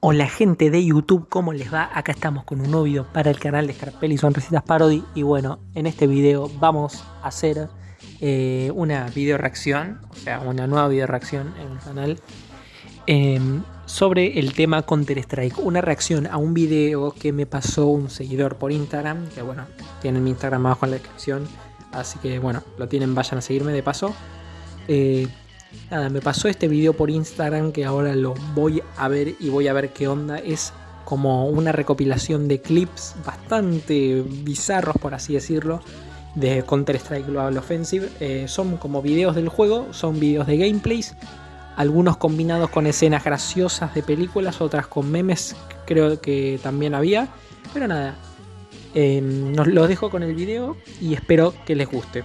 Hola gente de YouTube, ¿cómo les va? Acá estamos con un nuevo video para el canal de Scarpelli Son Recetas Parody. Y bueno, en este video vamos a hacer eh, una video reacción O sea, una nueva video reacción en el canal em, Sobre el tema Counter Strike. Una reacción a un video que me pasó un seguidor por Instagram Que bueno, tienen mi Instagram abajo en la descripción Así que bueno, lo tienen, vayan a seguirme de paso. Eh, Nada, me pasó este video por Instagram que ahora lo voy a ver y voy a ver qué onda. Es como una recopilación de clips bastante bizarros, por así decirlo, de Counter-Strike Global Offensive. Eh, son como videos del juego, son videos de gameplays, algunos combinados con escenas graciosas de películas, otras con memes, creo que también había. Pero nada, eh, los dejo con el video y espero que les guste.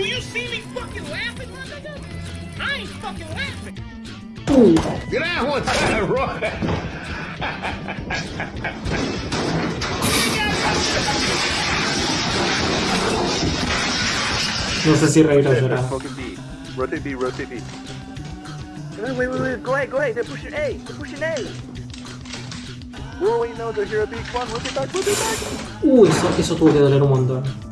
Do you see me fucking laughing, my nigga? I ain't fucking laughing. Get out one time, right? No sé si reír o llorar. Rotate B, rotate B. Wait, wait, wait, wait. Go ahead, go ahead. They're pushing A. They're pushing A. Whoa, wait, no, they're here at B. Come on, rotate back, rotate back. Uy, eso, eso tuvo que doler un montón.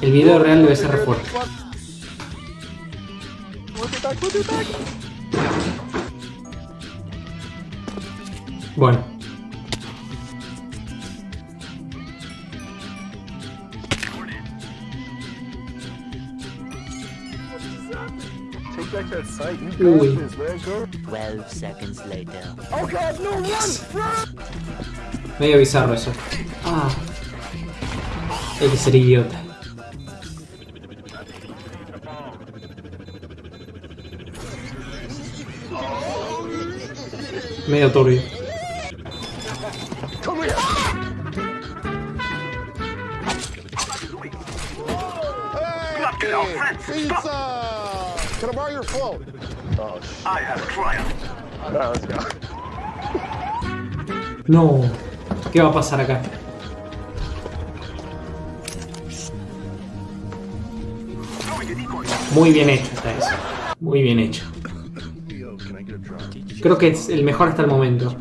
El video real debe ser fuerte. Bueno. Go. 12 seconds later. Oh, God, no, run, run. Medio bizarro eso. Ah. Hay que ser idiota. Medio turbio. Can I borrow your phone? I have triumphed. All right, let's go. No. ¿Qué va a pasar acá? Muy bien hecho está eso. Muy bien hecho. Creo que es el mejor hasta el momento.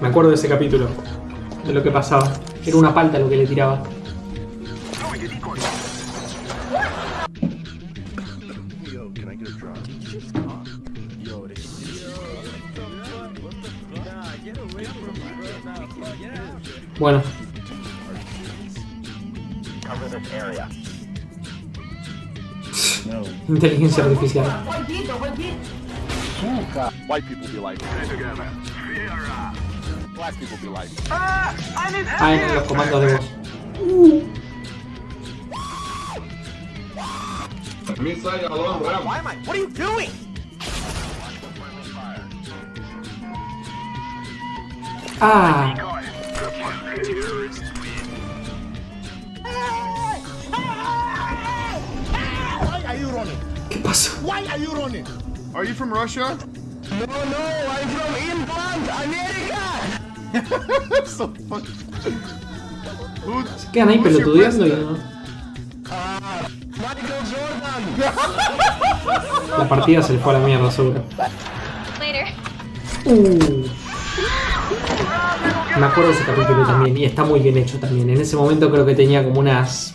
Me acuerdo de ese capítulo. De lo que pasaba. Era una palta lo que le tiraba. Bueno, Cover this area. inteligencia artificial. Ah. Ah, en los comandos de voz. Why am I? What are you doing? Ah? ¿qué pasó? Why are you running? Are you from Russia? No, no, I'm from England, America. so ahí who's your pelotudeando y president? no. Michael Jordan. La partida se le fue a la mierda, seguro. Later. Uh. Me acuerdo de ese capítulo también y está muy bien hecho también. En ese momento creo que tenía como unas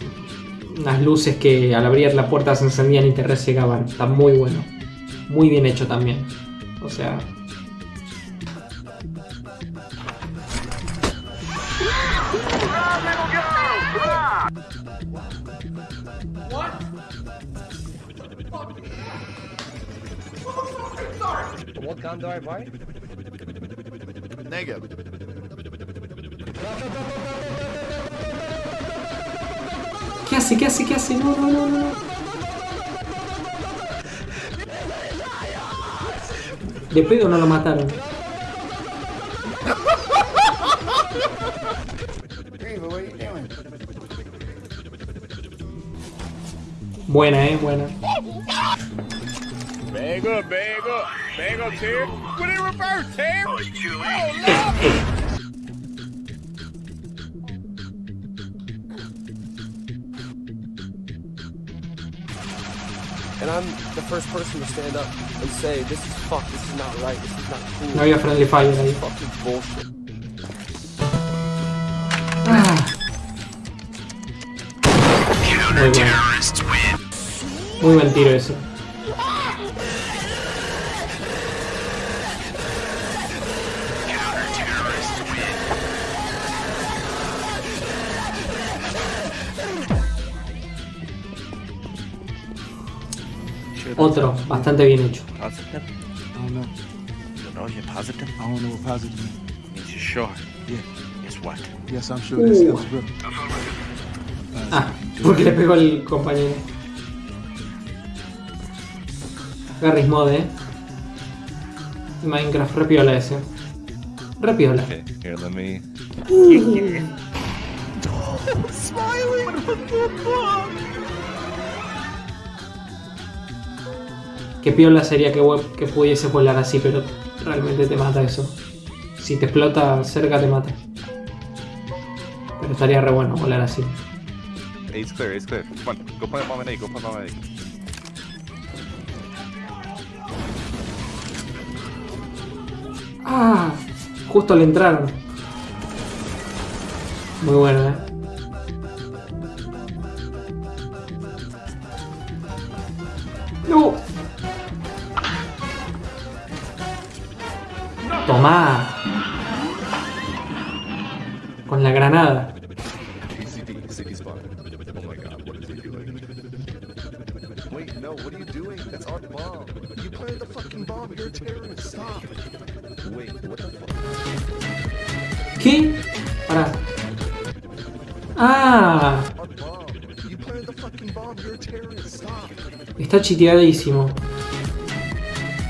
unas luces que al abrir la puerta se encendían y te resegaban. Está muy bueno. Muy bien hecho también. O sea, What gun do I buy? Negative. ¿Qué hace? ¿Qué hace? ¿Qué hace? No, no, no, no. De pedo no lo mataron. Buena, eh, buena. Bag up, bag up. Bag up, Terry. Put it in reverse, Terry. Oh, Lord. And I'm the first person to stand up and say, this is fuck, this is not right, this is not cool. No había friendly fire ahí. Fucking bullshit. Ah. Muy bueno. Muy buen tiro ese. Otro, bastante bien hecho. Positive? I don't know. You know you're positive? I don't know what positive means. Means you're sure. Yeah. Guess what? Yes, I'm sure this Ooh. helps brother. Ah, porque le pegó el compañero. Garry's Mod, eh. Minecraft, repiola ese. Repiola. Okay, here, let me. Qué piola sería que, que pudiese volar así, pero realmente te mata eso. Si te explota cerca te mata. Pero estaría re bueno volar así. Ace clear, ace clear. Come on, go plant bomb and A, go plant bomb and A. Ah, justo le entraron. Muy bueno, eh. No. What the fuck? ¿Qué? Ah, está chiteadísimo.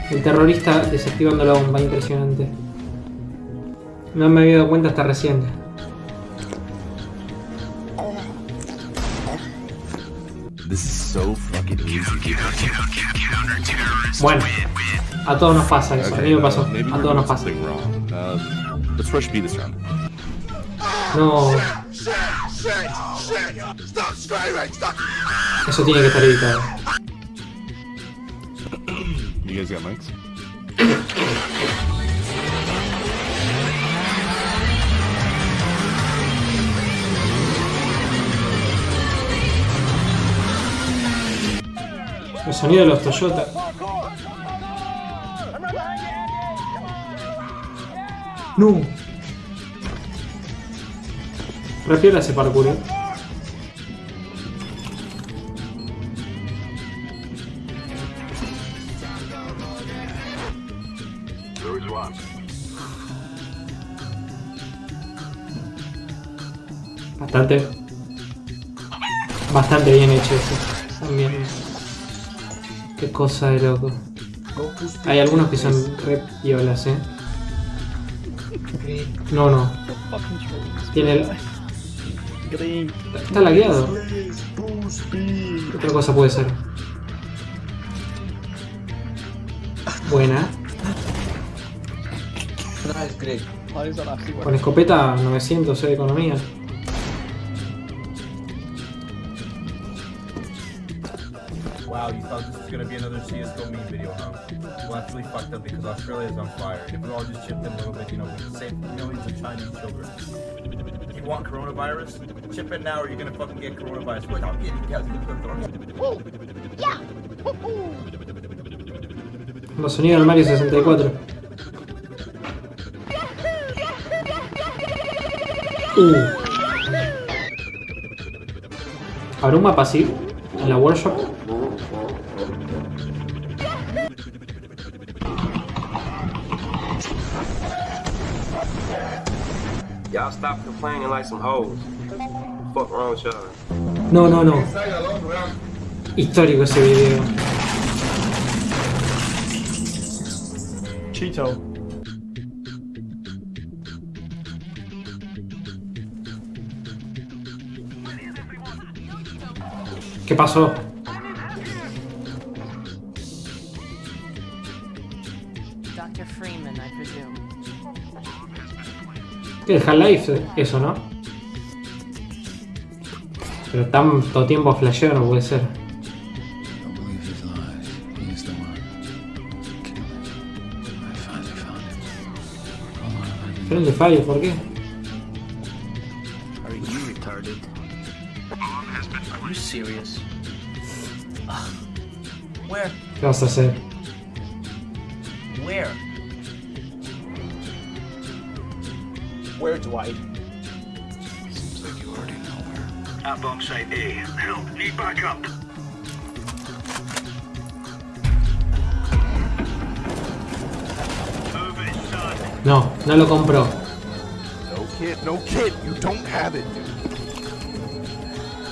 El terrorista desactivando la bomba, impresionante. No me había dado cuenta hasta recién. This is so fucking easy. Bueno, a todos nos pasa eso. A mí me pasó. A todos nos pasa. something wrong. Let's rush B this round. No, eso tiene que estar evitado. El sonido de los Toyota. No. Repiola ese parkour. eh. Bastante bien hecho eso. También. Qué cosa de loco. Hay algunos que son re piolas, eh. No, no. Tiene el... Está lagueado. ¿Qué otra cosa puede ser? Buena. Con escopeta 900 de economía. Wow, you thought this was gonna be another CSGO meme video, huh? Well, that's really fucked up because Australia is on fire. If we all just chipped in a little bit, you know, we could save millions of Chinese children. You want coronavirus? Chip in now or you're gonna fucking get coronavirus. Without getting Los sonidos del Mario 64. Uh. ¿Habrá un mapa así? En la workshop. Y'all stop complaining like some hoes. Fuck wrong with y'all. No, no, no. Histórico ese video. Cheeto. ¿Qué pasó? ¿Qué es Half-Life? Eso, ¿no? Pero tanto tiempo flasheo no puede ser. Friendly Fire, ¿por qué? Are you retarded? Are you Where? ¿Qué vas a hacer? Where? Where, Dwight? At bomb site A. Help. Need backup. No, no lo compró. No kid, no kid. You don't have it.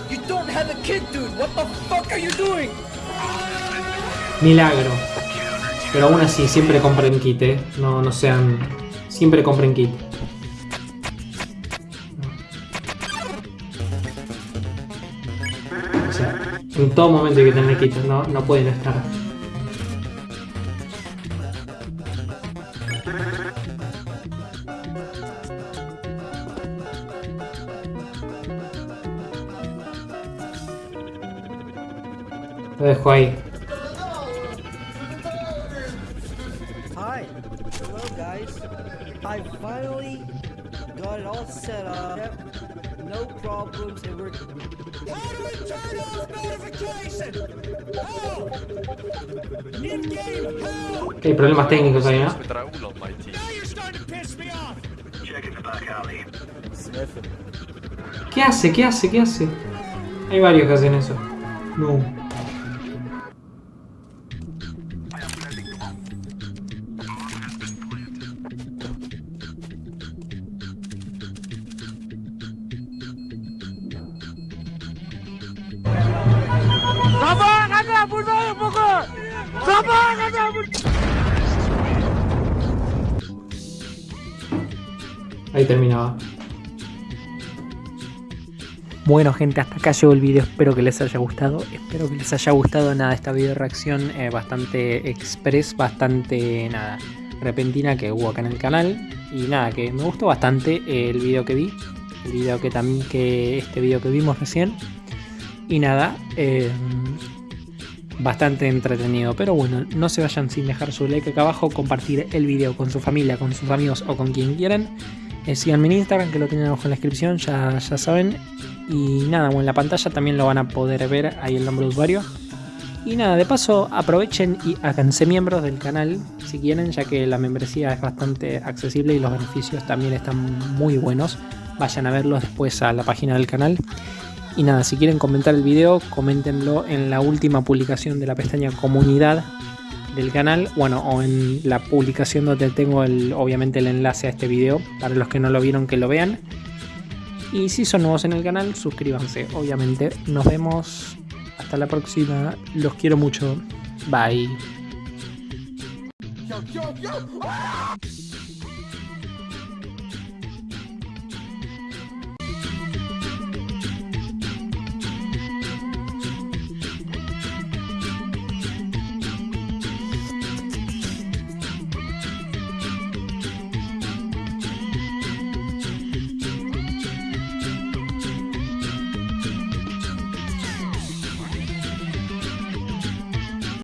You don't have a kid, dude! What the fuck are you doing? Milagro. Pero aún así, siempre compren kit, eh. No, no sean. Siempre compren kit. Todo momento hay que tener kit, no, no pueden estar. Lo dejo ahí. Hay problemas técnicos ahí, ¿no? ¿Qué hace? ¿Qué hace? ¿Qué hace? Hay varios que hacen eso. No. Ahí terminaba. Bueno gente, hasta acá llegó el video, espero que les haya gustado, espero que les haya gustado. Nada esta video reacción eh, bastante express, bastante nada repentina que hubo acá en el canal. Y nada, que me gustó bastante el video que vi, el video que también que este video que vimos recién. Y nada, eh, bastante entretenido, pero bueno, no se vayan sin dejar su like acá abajo, compartir el video con su familia, con sus amigos o con quien quieran. Eh, síganme en Instagram, que lo tienen abajo en la descripción, ya, ya saben. Y nada, bueno, en la pantalla también lo van a poder ver ahí el nombre de usuario. Y nada, de paso aprovechen y háganse miembros del canal si quieren, ya que la membresía es bastante accesible y los beneficios también están muy buenos. Vayan a verlos después a la página del canal. Y nada, si quieren comentar el video, coméntenlo en la última publicación de la pestaña comunidad del canal, bueno, o en la publicación donde tengo el, obviamente el enlace a este video, para los que no lo vieron que lo vean. Y si son nuevos en el canal, suscríbanse, obviamente. Nos vemos hasta la próxima, los quiero mucho, bye.